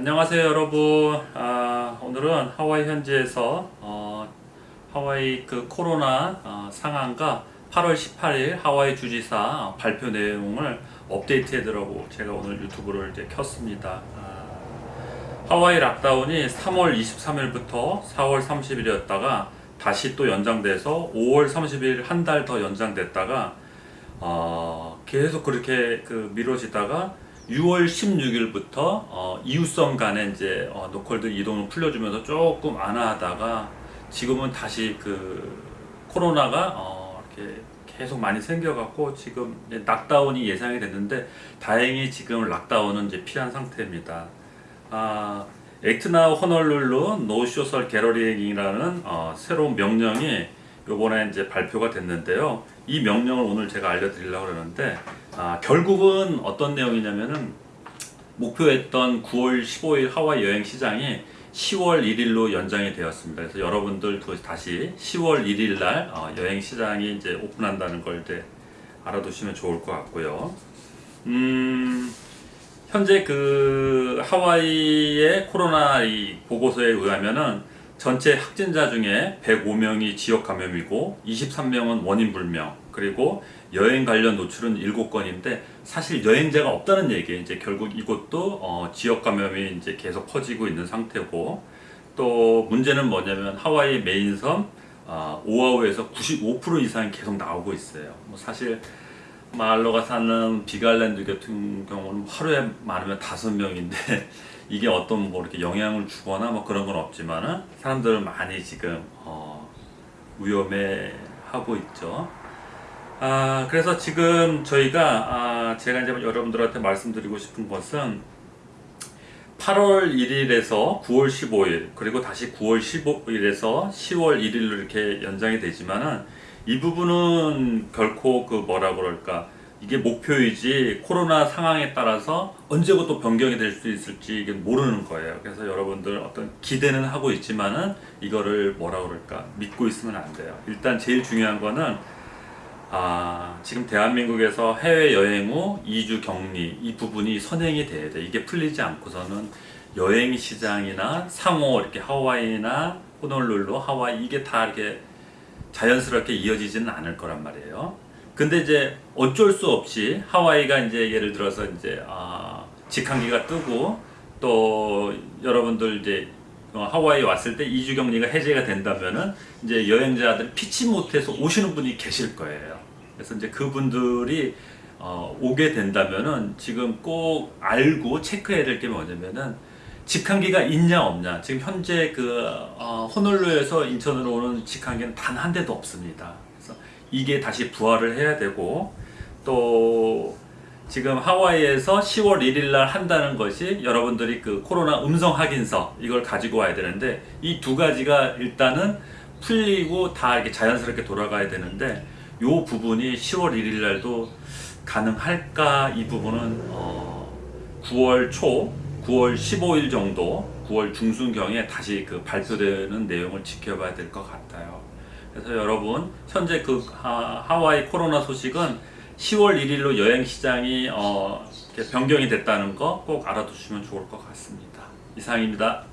안녕하세요 여러분. 아, 오늘은 하와이 현지에서 어, 하와이 그 코로나 어, 상황과 8월 18일 하와이 주지사 발표 내용을 업데이트 해 드라고 제가 오늘 유튜브를 이제 켰습니다. 아, 하와이 락다운이 3월 23일부터 4월 30일이었다가 다시 또 연장돼서 5월 30일 한 달 더 연장됐다가 어, 계속 그렇게 그 미뤄지다가 6월 16일부터 어, 이웃섬 간에 이제 어, local들 이동을 풀려주면서 조금 안하다가 지금은 다시 그 코로나가 어, 이렇게 계속 많이 생겨갖고 지금 이제 lockdown이 예상이 됐는데 다행히 지금 lockdown은 이제 피한 상태입니다. 아, Act Now Honolulu No Social Gathering이라는 어, 새로운 명령이 요번에 이제 발표가 됐는데요. 이 명령을 오늘 제가 알려드리려고 그러는데 아, 결국은 어떤 내용이냐면은 목표했던 9월 15일 하와이 여행 시장이 10월 1일로 연장이 되었습니다. 그래서 여러분들 그 다시 10월 1일 날 어, 여행 시장이 이제 오픈한다는 걸 이제 알아두시면 좋을 것 같고요. 음, 현재 그 하와이의 코로나 이 보고서에 의하면은 전체 확진자 중에 105명이 지역 감염이고 23명은 원인 불명 그리고 여행 관련 노출은 7건인데 사실 여행자가 없다는 얘기예요. 이제 결국 이것도 어 지역 감염이 이제 계속 퍼지고 있는 상태고 또 문제는 뭐냐면 하와이 메인섬 어 오아우에서 95% 이상이 계속 나오고 있어요. 뭐 사실 말로가 사는 비갈랜드 같은 경우는 하루에 많으면 다섯 명인데 이게 어떤 뭐 이렇게 영향을 주거나 뭐 그런 건 없지만은 사람들을 많이 지금 어 위험해 하고 있죠. 아 그래서 지금 저희가 아 제가 이제 여러분들한테 말씀드리고 싶은 것은 8월 1일에서 9월 15일 그리고 다시 9월 15일에서 10월 1일로 이렇게 연장이 되지만은 이 부분은 결코 그 뭐라 그럴까 이게 목표이지 코로나 상황에 따라서 언제고 또 변경이 될 수 있을지 모르는 거예요. 그래서 여러분들 어떤 기대는 하고 있지만은 이거를 뭐라 그럴까 믿고 있으면 안 돼요. 일단 제일 중요한 거는 아, 지금 대한민국에서 해외 여행 후 2주 격리 이 부분이 선행이 돼야 돼. 이게 풀리지 않고서는 여행 시장이나 상호 이렇게 하와이나 호놀룰루 하와이 이게 다 이렇게 자연스럽게 이어지지는 않을 거란 말이에요. 근데 이제 어쩔 수 없이 하와이가 이제 예를 들어서 이제 아, 직항기가 뜨고 또 여러분들 이제 어, 하와이 왔을 때 2주 격리가 해제가 된다면은 이제 여행자들 피치 못해서 오시는 분이 계실 거예요. 그래서 이제 그분들이 어, 오게 된다면은 지금 꼭 알고 체크해야 될 게 뭐냐면은 직항기가 있냐 없냐 지금 현재 그 어, 호놀루에서 인천으로 오는 직항기는 단 한 대도 없습니다. 그래서 이게 다시 부활을 해야 되고 또 지금 하와이에서 10월 1일 날 한다는 것이 여러분들이 그 코로나 음성 확인서 이걸 가지고 와야 되는데 이 두 가지가 일단은 풀리고 다 이렇게 자연스럽게 돌아가야 되는데 요 부분이 10월 1일 날도 가능할까 이 부분은 어 9월 초 9월 15일 정도 9월 중순경에 다시 그 발표되는 내용을 지켜봐야 될 것 같아요 그래서 여러분 현재 그 하, 하와이 코로나 소식은 10월 1일로 여행 시장이 어, 변경이 됐다는 거 꼭 알아두시면 좋을 것 같습니다. 이상입니다.